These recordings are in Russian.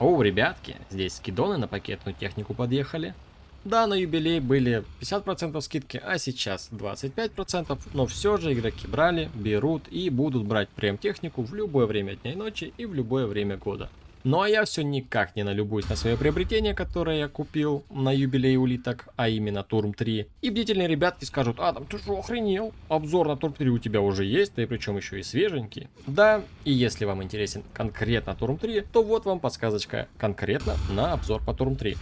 О, ребятки, здесь скидоны на пакетную технику подъехали. Да, на юбилей были 50% скидки, а сейчас 25%, но все же игроки брали, берут и будут брать прем-технику в любое время дня и ночи и в любое время года. Ну а я все никак не налюбуюсь на свое приобретение, которое я купил на юбилей улиток, а именно Турм 3. И бдительные ребятки скажут, а там ты что охренел? Обзор на Турм 3 у тебя уже есть, да и причем еще и свеженький. Да, и если вам интересен конкретно Турм 3, то вот вам подсказочка конкретно на обзор по Турм 3.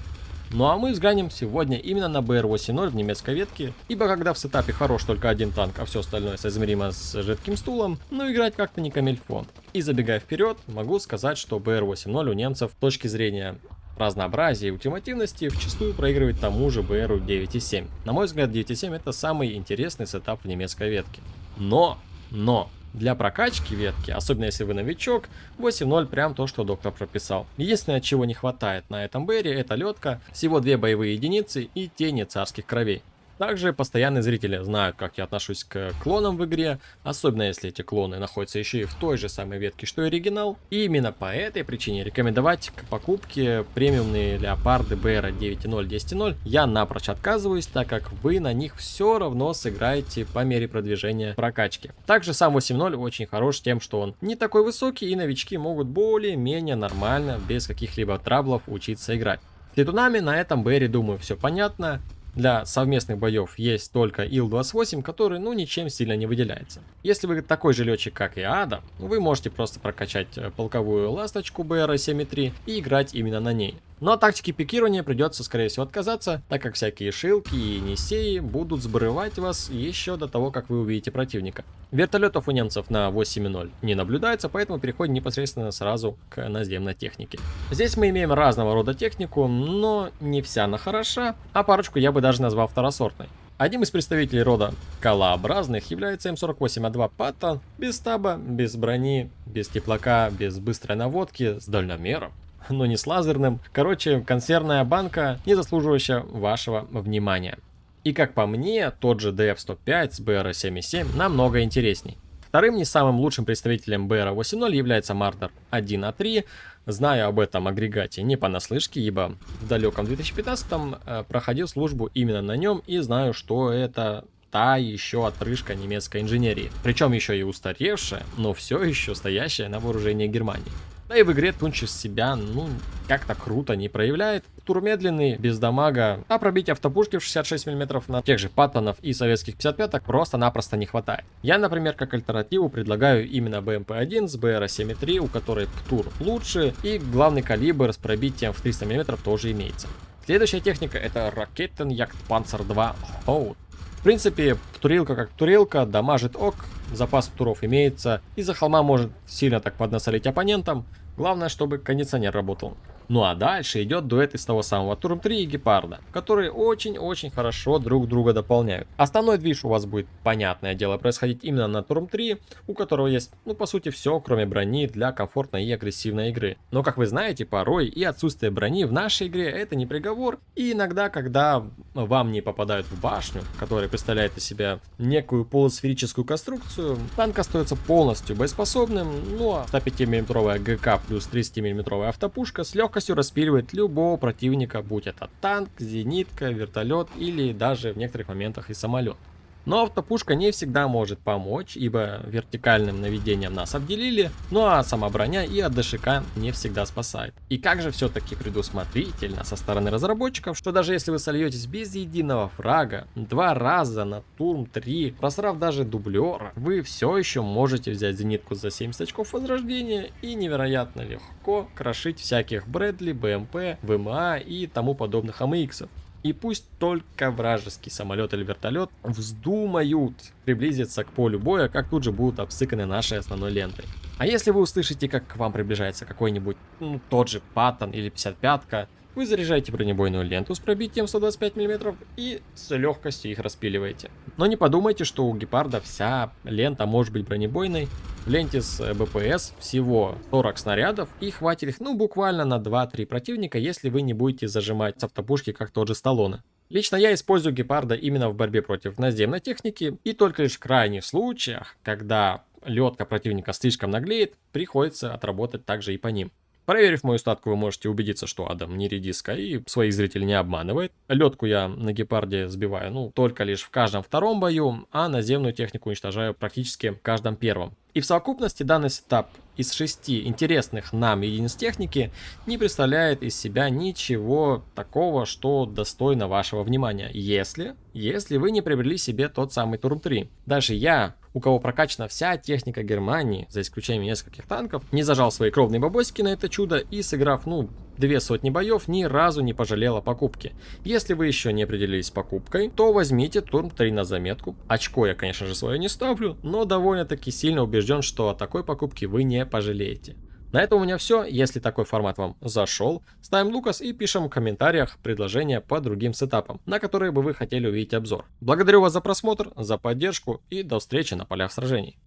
Ну а мы взглянем сегодня именно на BR-80 в немецкой ветке, ибо когда в сетапе хорош только один танк, а все остальное соизмеримо с жидким стулом, ну играть как-то не камельфон. И забегая вперед, могу сказать, что BR-80 у немцев с точки зрения разнообразия и ультимативности вчастую проигрывает тому же BR 9.7. На мой взгляд, 9.7 это самый интересный сетап в немецкой ветке. Но, но, для прокачки ветки, особенно если вы новичок, 8.0 прям то, что доктор прописал. Единственное, чего не хватает на этом бере, это ледка, всего две боевые единицы и тени царских кровей. Также постоянные зрители знают, как я отношусь к клонам в игре, особенно если эти клоны находятся еще и в той же самой ветке, что и оригинал. И именно по этой причине рекомендовать к покупке премиумные леопарды BR 9.0 10.0 я напрочь отказываюсь, так как вы на них все равно сыграете по мере продвижения прокачки. Также сам 8.0 очень хорош тем, что он не такой высокий и новички могут более-менее нормально, без каких-либо траблов учиться играть. С летунами на этом Берри, думаю, все понятно. Для совместных боев есть только Ил-28, который ну ничем сильно не выделяется. Если вы такой же летчик, как и Ада, вы можете просто прокачать э, полковую ласточку BR-7.3 и играть именно на ней. Но от тактики пикирования придется, скорее всего, отказаться, так как всякие шилки и несеи будут сбрывать вас еще до того, как вы увидите противника. Вертолетов у немцев на 8.0 не наблюдается, поэтому переходим непосредственно сразу к наземной технике. Здесь мы имеем разного рода технику, но не вся она хороша, а парочку я бы даже назвал второсортной. Одним из представителей рода колообразных является М48А2 Паттон, без стаба, без брони, без теплака, без быстрой наводки, с дальномером но не с лазерным. Короче, консервная банка, не заслуживающая вашего внимания. И как по мне, тот же DF-105 с BR-77 намного интересней. Вторым не самым лучшим представителем BR-80 является Mardar 1А3. Знаю об этом агрегате не понаслышке, ибо в далеком 2015 э, проходил службу именно на нем и знаю, что это та еще отрыжка немецкой инженерии. Причем еще и устаревшая, но все еще стоящая на вооружении Германии. Да и в игре Тунчис себя, ну, как-то круто не проявляет. Тур медленный, без дамага, а пробить автопушки в 66 мм на тех же паттонов и советских 55-ок просто-напросто не хватает. Я, например, как альтернативу предлагаю именно BMP-1 с BR-7.3, у которой ПТУР лучше, и главный калибр с пробитием в 300 мм тоже имеется. Следующая техника это Raketen Panzer 2 Hout. В принципе, турелка как турелка, дамажит ок, запас туров имеется, и за холма может сильно так поднасолить оппонентам, Главное, чтобы кондиционер работал. Ну а дальше идет дуэт из того самого Турм 3 и Гепарда, которые очень-очень хорошо друг друга дополняют. Основной движ у вас будет, понятное дело, происходить именно на Турм 3, у которого есть, ну по сути, все, кроме брони для комфортной и агрессивной игры. Но как вы знаете, порой и отсутствие брони в нашей игре это не приговор, и иногда, когда вам не попадают в башню, которая представляет из себя некую полусферическую конструкцию, танк остается полностью боеспособным, ну а 105 мм ГК плюс 30 мм автопушка с легкостью распиливает любого противника, будь это танк, зенитка, вертолет или даже в некоторых моментах и самолет. Но автопушка не всегда может помочь, ибо вертикальным наведением нас обделили, ну а сама броня и от ДШК не всегда спасает. И как же все-таки предусмотрительно со стороны разработчиков, что даже если вы сольетесь без единого фрага, два раза на турм 3, просрав даже дублера, вы все еще можете взять зенитку за 70 очков возрождения и невероятно легко крошить всяких Брэдли, БМП, ВМА и тому подобных АМХ. И пусть только вражеский самолет или вертолет вздумают приблизиться к полю боя, как тут же будут обсыканы нашей основной лентой. А если вы услышите, как к вам приближается какой-нибудь, ну, тот же Паттон или 55-ка, вы заряжаете бронебойную ленту с пробитием 125 мм и с легкостью их распиливаете. Но не подумайте, что у Гепарда вся лента может быть бронебойной. В ленте с БПС всего 40 снарядов и хватит их ну буквально на 2-3 противника, если вы не будете зажимать с автопушки как тот же Сталлоне. Лично я использую Гепарда именно в борьбе против наземной техники и только лишь в крайних случаях, когда летка противника слишком наглеет, приходится отработать также и по ним. Проверив мою статку, вы можете убедиться, что Адам не редиска и своих зрителей не обманывает. Летку я на гепарде сбиваю, ну, только лишь в каждом втором бою, а наземную технику уничтожаю практически в каждом первом. И в совокупности данный setup из шести интересных нам единиц техники не представляет из себя ничего такого, что достойно вашего внимания, если, если вы не приобрели себе тот самый Турм 3. Даже я, у кого прокачана вся техника Германии, за исключением нескольких танков, не зажал свои кровные бабосики на это чудо и сыграв, ну, две сотни боев, ни разу не пожалел о покупке. Если вы еще не определились с покупкой, то возьмите Турм 3 на заметку. Очко я, конечно же, свое не ставлю, но довольно-таки сильно убежден, что о такой покупке вы не пожалеете. На этом у меня все. Если такой формат вам зашел, ставим Лукас и пишем в комментариях предложения по другим сетапам, на которые бы вы хотели увидеть обзор. Благодарю вас за просмотр, за поддержку и до встречи на полях сражений.